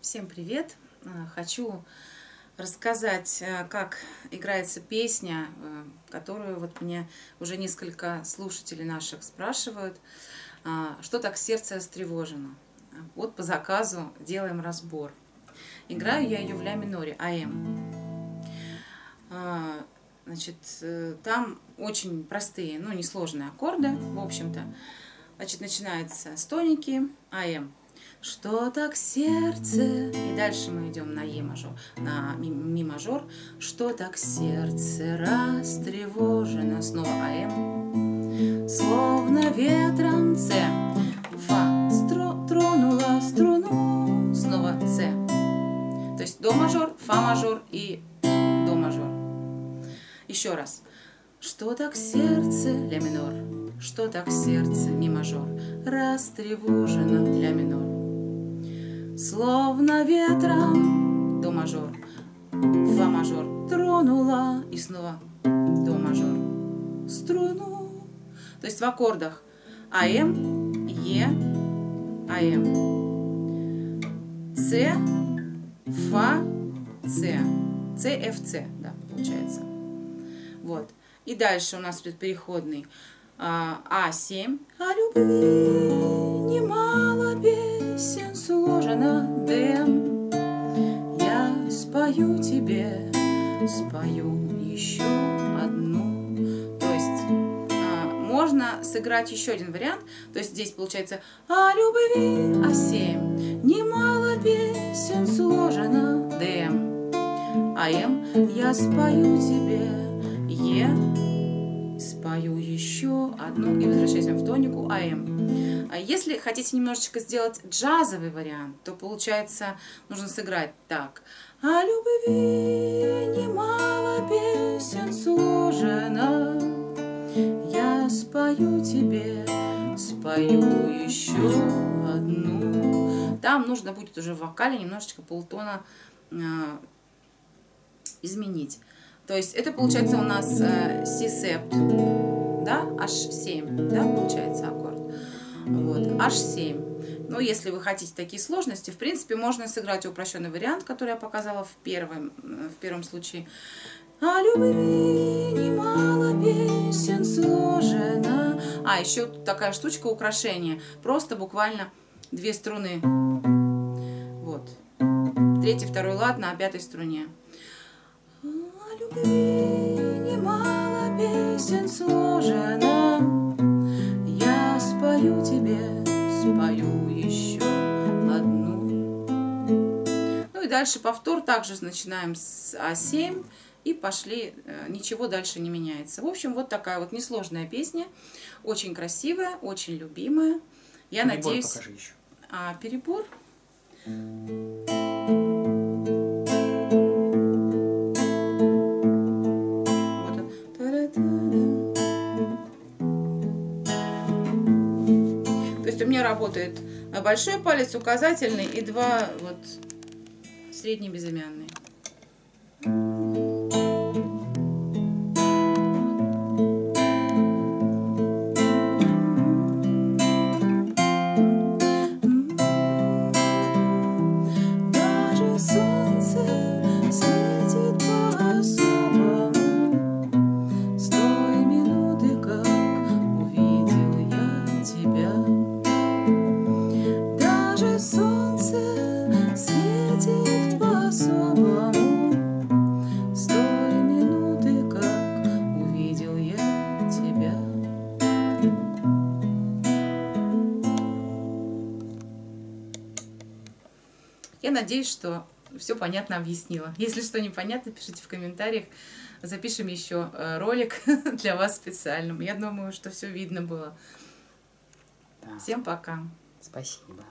Всем привет! Э, хочу рассказать, э, как играется песня, э, которую вот мне уже несколько слушателей наших спрашивают, что так сердце растревожено. Вот по заказу делаем разбор. Играю я ее в ля миноре, АМ. Значит, там очень простые, ну, несложные аккорды, в общем-то. Значит, начинается с тоники, АМ. Что так сердце? И дальше мы идем на Е мажор, на ми, ми мажор. Что так сердце растревожено? Снова АМ. Словно ветром С. Фа стро, тронула струну. Снова С. То есть до мажор, фа мажор и до мажор. Еще раз. Что так сердце? Ля минор. Что так сердце? Ми мажор. Растревожено. Ля минор. Словно ветром до мажор, фа мажор тронула и снова до мажор струну. То есть в аккордах АМ, Е, АМ, С, Фа, С, С, Ф, С, да, получается. Вот. И дальше у нас идет переходный а, А7. О любви немало песен сложено дым. Я спою тебе, спою еще одну. То есть а, можно сыграть еще один вариант. То есть здесь получается о любви А7. Немало песен сложено дым. АМ я спою тебе, Е спою еще одну и возвращаемся в тонику АМ. А если хотите немножечко сделать джазовый вариант, то получается нужно сыграть так. О любви немало песен сложено, я спою тебе, спою еще одну. Там нужно будет уже в вокале немножечко полтона э, изменить. То есть это получается у нас э, C-септ, да, H7, да, получается аккорд. Вот, H7. Но если вы хотите такие сложности, в принципе, можно сыграть упрощенный вариант, который я показала в первом, в первом случае. О любви немало песен сложено. А, еще такая штучка украшения. Просто буквально две струны. Вот. Третий, второй лад на пятой струне спою тебе, спою еще одну. Ну и дальше повтор также начинаем с А7 и пошли, э, ничего дальше не меняется. В общем, вот такая вот несложная песня, очень красивая, очень любимая. Я перебор надеюсь... Покажи еще. А, перебор? Работает большой палец, указательный и два вот средние безымянные. Я надеюсь, что все понятно объяснила. Если что непонятно, пишите в комментариях. Запишем еще э, ролик для вас специальным. Я думаю, что все видно было. Да. Всем пока. Спасибо.